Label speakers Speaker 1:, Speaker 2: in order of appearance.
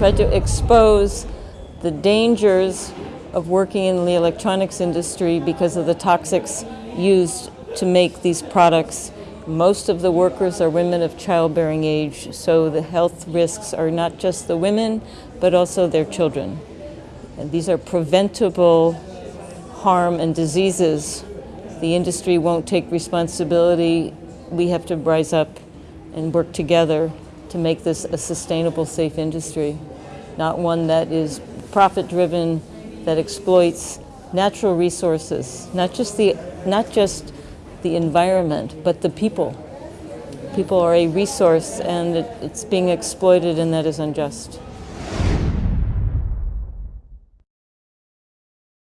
Speaker 1: tried to expose the dangers of working in the electronics industry because of the toxics used to make these products. Most of the workers are women of childbearing age, so the health risks are not just the women, but also their children. And these are preventable harm and diseases. The industry won't take responsibility. We have to rise up and work together to make this a sustainable, safe industry, not one that is profit-driven, that exploits natural resources, not just the, not just the environment, but the people. People are a resource and it, it's being exploited and that is unjust.